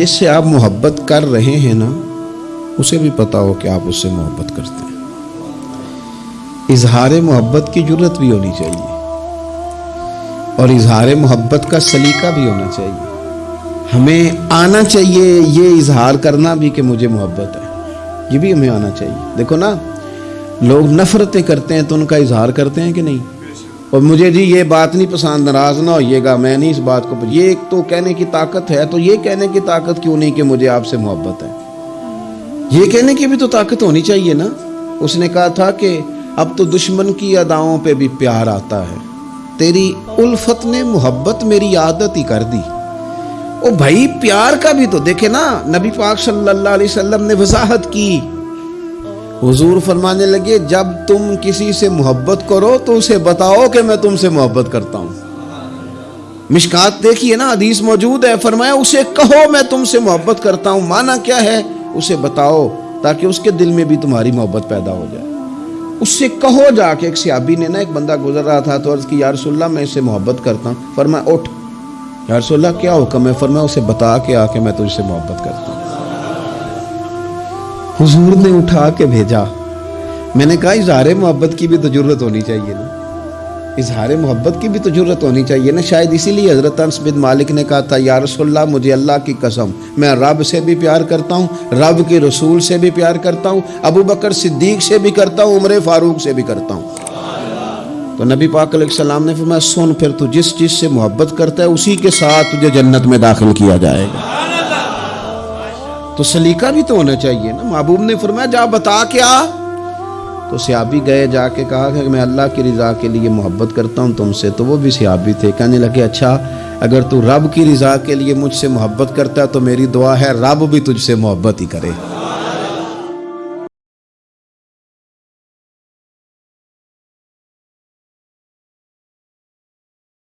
जिससे आप मोहब्बत कर रहे हैं ना, उसे भी पता हो कि आप उससे मोहब्बत करते हैं। इजहार मोहब्बत की ज़रूरत भी होनी चाहिए। और इजहार मोहब्बत का सलीका भी होना चाहिए। हमें आना चाहिए ये इजहार करना भी कि मुझे मोहब्बत है। ये भी हमें आना चाहिए। देखो ना, लोग नफरतें करते हैं तो उनका इजहार करते हैं कि नहीं? और मुझे जी ये बात नहीं पसंद, नाराज़ ना होइएगा, मैं नहीं इस बात को ये एक तो कहने की ताकत है तो ये कहने की ताकत क्यों नहीं कि मुझे आपसे मोहब्बत है? ये कहने की भी तो ताकत होनी चाहिए ना। उसने कहा था कि अब तो दुश्मन की अदाओं पे भी प्यार आता है। तेरी उल्फत ने मोहब्बत मेरी आदत ही कर दी। ओ भाई, प्यार का भी तो देखे ना, नबी पाक सल्लल्लाहु अलैहि वसल्लम ने वजाहत की। हुजूर फरमाने लगे, जब तुम किसी से मोहब्बत करो तो उसे बताओ कि मैं तुमसे मोहब्बत करता हूँ। मिशकात देखिए ना, हदीस मौजूद है, फरमाया, उसे कहो मैं तुमसे मोहब्बत करता हूँ। माना क्या है? उसे बताओ, ताकि उसके दिल में भी तुम्हारी मोहब्बत पैदा हो जाए। उससे कहो जाके, एक सियाबी ने ना, एक बंदा गुजर रहा था तो अर्ज़ की यारसोल्ला मैं इससे मोहब्बत करता हूँ। फरमाया, उठ। यारसोल्ला क्या हुक्म है? फरमाया, उसे बता के आके मैं तुझसे मोहब्बत करता हूँ। हुजूर ने उठा के भेजा। मैंने कहा, इजहार मोहब्बत की भी तो ज़रूरत होनी चाहिए ना। इजहार मोहब्बत की भी तो ज़रूरत होनी चाहिए ना। शायद इसीलिए हज़रत बिन मालिक ने कहा था, या रसोल्ला मुझे अल्लाह की कसम, मैं रब से भी प्यार करता हूँ, रब के रसूल से भी प्यार करता हूँ, अबू बकर सिद्दीक से भी करता हूँ, उमर फारूक से भी करता हूँ। तो नबी पाक सलाम ने फरमाया, सुन फिर तू, जिस चीज़ से मोहब्बत करता है, उसी के साथ तुझे जन्नत में दाखिल किया जाएगा। तो सलीका भी तो होना चाहिए ना। महबूब ने फरमाया, जा, बता क्या? तो सियाबी गए जाके कहा कि मैं अल्लाह की रज़ा के लिए मोहब्बत करता हूँ तुमसे। तो वो भी सियाबी थे। कहने लगे अच्छा अगर तू रब की रज़ा के लिए मुझसे मोहब्बत करता है तो मेरी दुआ है, रब भी तुझसे मोहब्बत ही करे।